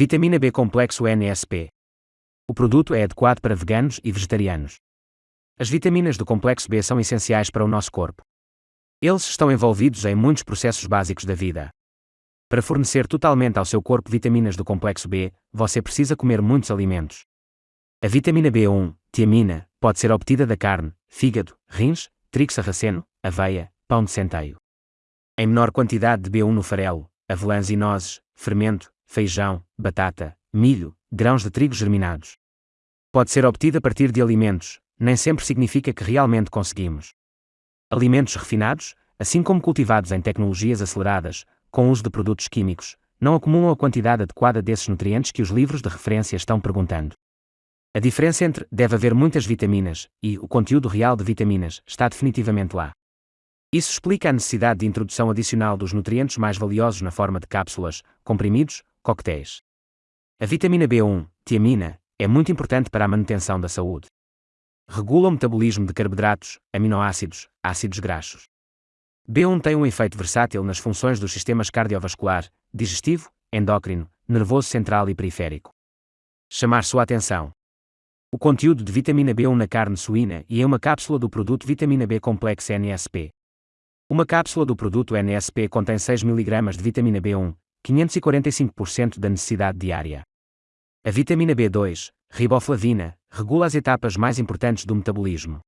Vitamina B complexo NSP. O produto é adequado para veganos e vegetarianos. As vitaminas do complexo B são essenciais para o nosso corpo. Eles estão envolvidos em muitos processos básicos da vida. Para fornecer totalmente ao seu corpo vitaminas do complexo B, você precisa comer muitos alimentos. A vitamina B1, tiamina, pode ser obtida da carne, fígado, rins, trigo sarraceno, aveia, pão de centeio. Em menor quantidade de B1 no farelo, avelãs e nozes, fermento, feijão, batata, milho, grãos de trigo germinados. Pode ser obtida a partir de alimentos, nem sempre significa que realmente conseguimos. Alimentos refinados, assim como cultivados em tecnologias aceleradas, com uso de produtos químicos, não acumulam a quantidade adequada desses nutrientes que os livros de referência estão perguntando. A diferença entre deve haver muitas vitaminas e o conteúdo real de vitaminas está definitivamente lá. Isso explica a necessidade de introdução adicional dos nutrientes mais valiosos na forma de cápsulas, comprimidos, coquetéis. A vitamina B1, tiamina, é muito importante para a manutenção da saúde. Regula o metabolismo de carboidratos, aminoácidos, ácidos graxos. B1 tem um efeito versátil nas funções dos sistemas cardiovascular, digestivo, endócrino, nervoso central e periférico. Chamar sua atenção. O conteúdo de vitamina B1 na carne suína e em uma cápsula do produto vitamina B complexo NSP. Uma cápsula do produto NSP contém 6 mg de vitamina B1, 545% da necessidade diária. A vitamina B2, riboflavina, regula as etapas mais importantes do metabolismo.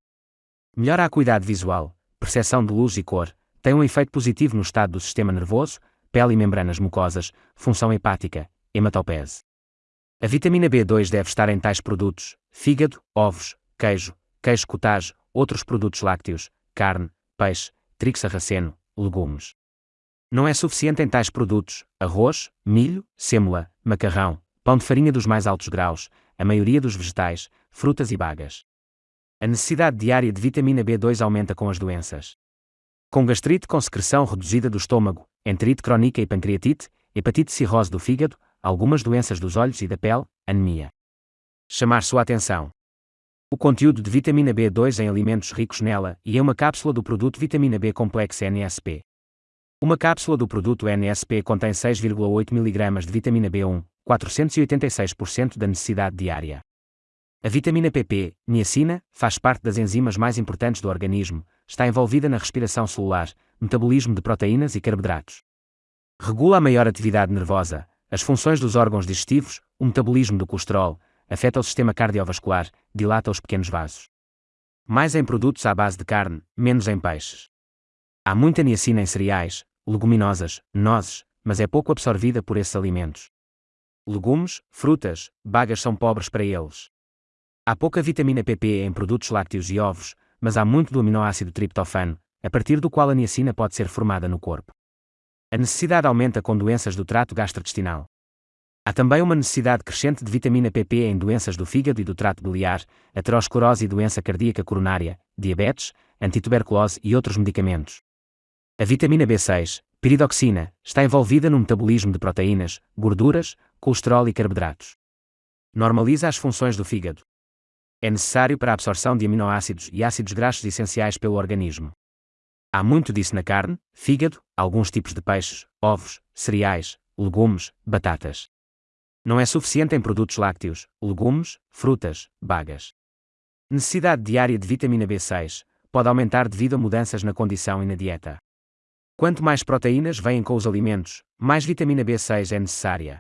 Melhora a acuidade visual, percepção de luz e cor, tem um efeito positivo no estado do sistema nervoso, pele e membranas mucosas, função hepática, hematopese. A vitamina B2 deve estar em tais produtos: fígado, ovos, queijo, queijo cottage, outros produtos lácteos, carne, peixe, trigo sarraceno, legumes. Não é suficiente em tais produtos: arroz, milho, sêmola, macarrão, pão de farinha dos mais altos graus, a maioria dos vegetais, frutas e bagas. A necessidade diária de vitamina B2 aumenta com as doenças. Com gastrite com secreção reduzida do estômago, enterite crónica e pancreatite, hepatite cirrose do fígado, algumas doenças dos olhos e da pele, anemia. Chamar sua atenção. O conteúdo de vitamina B2 em alimentos ricos nela e em uma cápsula do produto vitamina B complexo NSP. Uma cápsula do produto NSP contém 6,8 mg de vitamina B1, 486% da necessidade diária. A vitamina PP, niacina, faz parte das enzimas mais importantes do organismo, está envolvida na respiração celular, metabolismo de proteínas e carboidratos. Regula a maior atividade nervosa, as funções dos órgãos digestivos, o metabolismo do colesterol, afeta o sistema cardiovascular, dilata os pequenos vasos. Mais em produtos à base de carne, menos em peixes. Há muita niacina em cereais, leguminosas, nozes, mas é pouco absorvida por esses alimentos. Legumes, frutas, bagas são pobres para eles. Há pouca vitamina PP em produtos lácteos e ovos, mas há muito do aminoácido triptofano, a partir do qual a niacina pode ser formada no corpo. A necessidade aumenta com doenças do trato gastrointestinal. Há também uma necessidade crescente de vitamina PP em doenças do fígado e do trato biliar, aterosclerose e doença cardíaca coronária, diabetes, antituberculose e outros medicamentos. A vitamina B6, piridoxina, está envolvida no metabolismo de proteínas, gorduras, colesterol e carboidratos. Normaliza as funções do fígado. É necessário para a absorção de aminoácidos e ácidos graxos essenciais pelo organismo. Há muito disso na carne, fígado, alguns tipos de peixes, ovos, cereais, legumes, batatas. Não é suficiente em produtos lácteos, legumes, frutas, bagas. Necessidade diária de vitamina B6 pode aumentar devido a mudanças na condição e na dieta. Quanto mais proteínas vêm com os alimentos, mais vitamina B6 é necessária.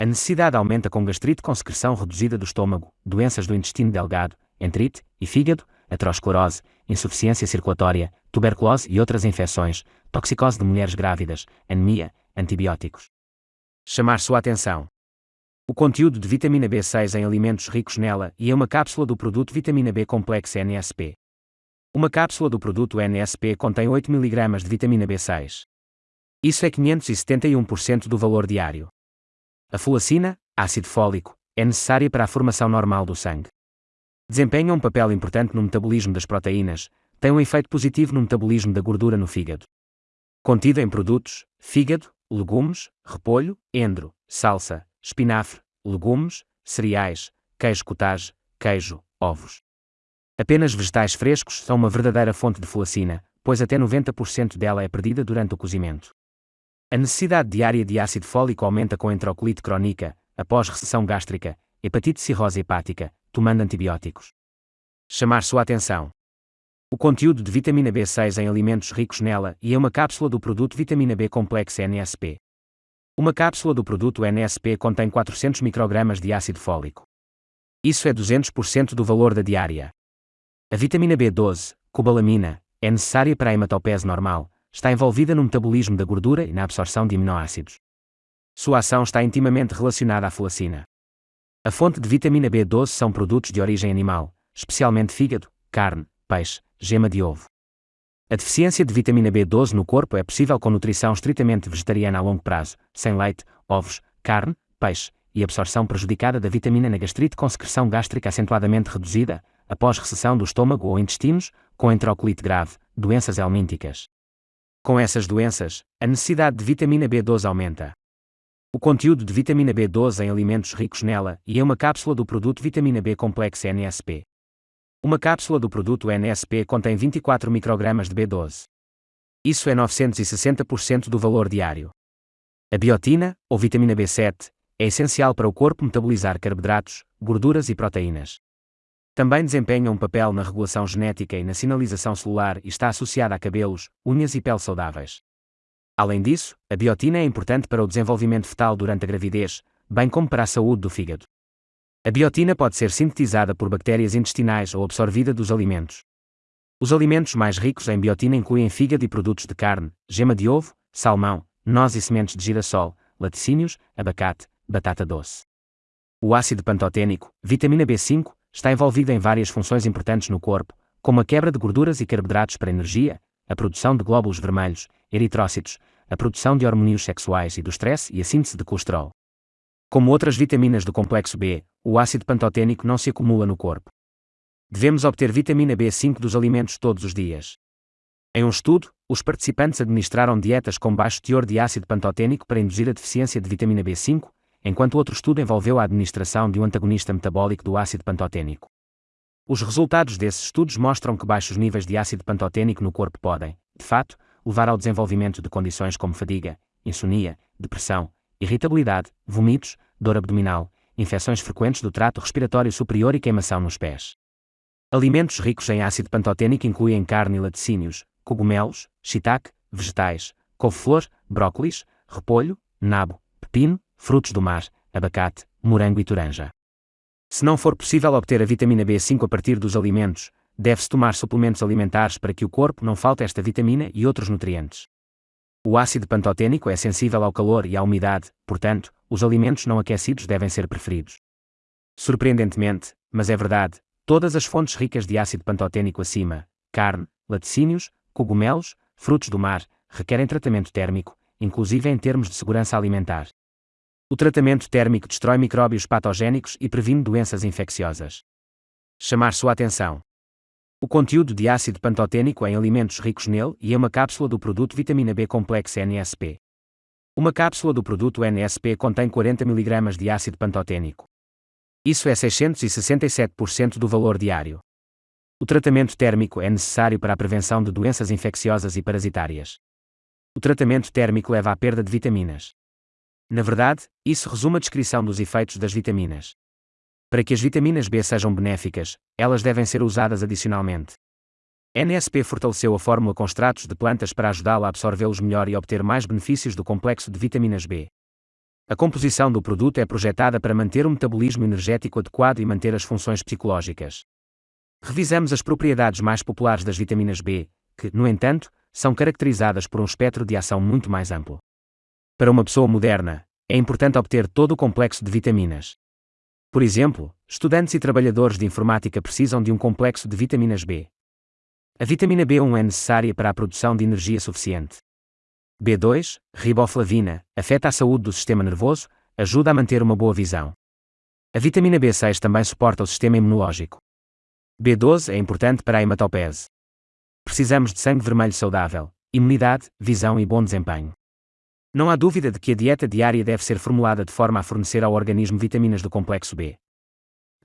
A necessidade aumenta com gastrite com secreção reduzida do estômago, doenças do intestino delgado, enterite e fígado, aterosclerose, insuficiência circulatória, tuberculose e outras infecções, toxicose de mulheres grávidas, anemia, antibióticos. Chamar sua atenção. O conteúdo de vitamina B6 em alimentos ricos nela e em uma cápsula do produto vitamina B complexo NSP. Uma cápsula do produto NSP contém 8 mg de vitamina B6. Isso é 571% do valor diário. A fulacina, ácido fólico, é necessária para a formação normal do sangue. Desempenha um papel importante no metabolismo das proteínas, tem um efeito positivo no metabolismo da gordura no fígado. Contida em produtos: fígado, legumes, repolho, endro, salsa, espinafre, legumes, cereais, queijo cottage, queijo, ovos. Apenas vegetais frescos são uma verdadeira fonte de fulacina, pois até 90% dela é perdida durante o cozimento. A necessidade diária de ácido fólico aumenta com enterocolite crónica, após recessão gástrica, hepatite cirrose hepática, tomando antibióticos. Chamar sua atenção. O conteúdo de vitamina B6 em alimentos ricos nela e é uma cápsula do produto vitamina B complexo NSP. Uma cápsula do produto NSP contém 400 microgramas de ácido fólico. Isso é 200% do valor da diária. A vitamina B12, cobalamina, é necessária para a hematopese normal, está envolvida no metabolismo da gordura e na absorção de aminoácidos. Sua ação está intimamente relacionada à folacina. A fonte de vitamina B12 são produtos de origem animal, especialmente fígado, carne, peixe, gema de ovo. A deficiência de vitamina B12 no corpo é possível com nutrição estritamente vegetariana a longo prazo, sem leite, ovos, carne, peixe, e absorção prejudicada da vitamina na gastrite com secreção gástrica acentuadamente reduzida, após recessão do estômago ou intestinos, com enterocolite grave, doenças helmínticas. Com essas doenças, a necessidade de vitamina B12 aumenta. O conteúdo de vitamina B12 em alimentos ricos nela e é uma cápsula do produto vitamina B complexo NSP. Uma cápsula do produto NSP contém 24 microgramas de B12. Isso é 960% do valor diário. A biotina, ou vitamina B7, é essencial para o corpo metabolizar carboidratos, gorduras e proteínas. Também desempenha um papel na regulação genética e na sinalização celular e está associada a cabelos, unhas e pele saudáveis. Além disso, a biotina é importante para o desenvolvimento fetal durante a gravidez, bem como para a saúde do fígado. A biotina pode ser sintetizada por bactérias intestinais ou absorvida dos alimentos. Os alimentos mais ricos em biotina incluem fígado e produtos de carne, gema de ovo, salmão, noz e sementes de girassol, laticínios, abacate, batata doce. O ácido pantoténico, vitamina B5, está envolvido em várias funções importantes no corpo, como a quebra de gorduras e carboidratos para energia, a produção de glóbulos vermelhos, eritrócitos, a produção de hormônios sexuais e do stress e a síntese de colesterol. Como outras vitaminas do complexo B, o ácido pantoténico não se acumula no corpo. Devemos obter vitamina B5 dos alimentos todos os dias. Em um estudo, os participantes administraram dietas com baixo teor de ácido pantoténico para induzir a deficiência de vitamina B5, enquanto outro estudo envolveu a administração de um antagonista metabólico do ácido pantoténico. Os resultados desses estudos mostram que baixos níveis de ácido pantoténico no corpo podem, de fato, levar ao desenvolvimento de condições como fadiga, insônia, depressão, irritabilidade, vômitos, dor abdominal, infecções frequentes do trato respiratório superior e queimação nos pés. Alimentos ricos em ácido pantoténico incluem carne e laticínios, cogumelos, shiitake, vegetais, couve-flor, brócolis, repolho, nabo, pepino, frutos do mar, abacate, morango e toranja. Se não for possível obter a vitamina B5 a partir dos alimentos, deve-se tomar suplementos alimentares para que o corpo não falte esta vitamina e outros nutrientes. O ácido pantoténico é sensível ao calor e à umidade, portanto, os alimentos não aquecidos devem ser preferidos. Surpreendentemente, mas é verdade, todas as fontes ricas de ácido pantoténico acima, carne, laticínios, cogumelos, frutos do mar, requerem tratamento térmico, inclusive em termos de segurança alimentar. O tratamento térmico destrói micróbios patogénicos e previne doenças infecciosas. Chamar sua atenção. O conteúdo de ácido pantoténico em alimentos ricos nele e é uma cápsula do produto vitamina B complexo NSP. Uma cápsula do produto NSP contém 40 mg de ácido pantoténico. Isso é 667% do valor diário. O tratamento térmico é necessário para a prevenção de doenças infecciosas e parasitárias. O tratamento térmico leva à perda de vitaminas. Na verdade, isso resume a descrição dos efeitos das vitaminas. Para que as vitaminas B sejam benéficas, elas devem ser usadas adicionalmente. NSP fortaleceu a fórmula com extratos de plantas para ajudá-la a absorvê-los melhor e obter mais benefícios do complexo de vitaminas B. A composição do produto é projetada para manter o metabolismo energético adequado e manter as funções psicológicas. Revisamos as propriedades mais populares das vitaminas B, que, no entanto, são caracterizadas por um espectro de ação muito mais amplo. Para uma pessoa moderna, é importante obter todo o complexo de vitaminas. Por exemplo, estudantes e trabalhadores de informática precisam de um complexo de vitaminas B. A vitamina B1 é necessária para a produção de energia suficiente. B2, riboflavina, afeta a saúde do sistema nervoso, ajuda a manter uma boa visão. A vitamina B6 também suporta o sistema imunológico. B12 é importante para a hematopese. Precisamos de sangue vermelho saudável, imunidade, visão e bom desempenho. Não há dúvida de que a dieta diária deve ser formulada de forma a fornecer ao organismo vitaminas do complexo B.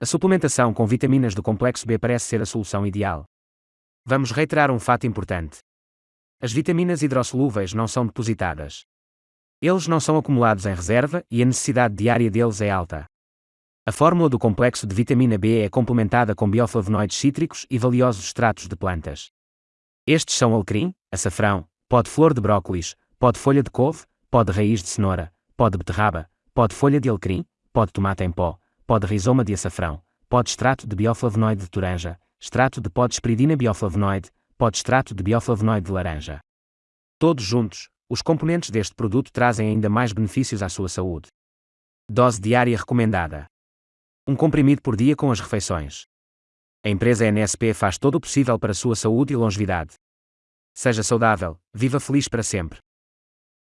A suplementação com vitaminas do complexo B parece ser a solução ideal. Vamos reiterar um fato importante. As vitaminas hidrossolúveis não são depositadas. Eles não são acumulados em reserva e a necessidade diária deles é alta. A fórmula do complexo de vitamina B é complementada com bioflavonoides cítricos e valiosos extratos de plantas. Estes são alecrim, açafrão, pó de flor de brócolis, pó de folha de couve, pó de raiz de cenoura, pó de beterraba, pó de folha de alecrim, pó de tomate em pó, pó de rizoma de açafrão, pó de extrato de bioflavonoide de toranja, extrato de pó de esperidina bioflavonoide, pó de extrato de bioflavonoide de laranja. Todos juntos, os componentes deste produto trazem ainda mais benefícios à sua saúde. Dose diária recomendada. Um comprimido por dia com as refeições. A empresa NSP faz todo o possível para a sua saúde e longevidade. Seja saudável, viva feliz para sempre.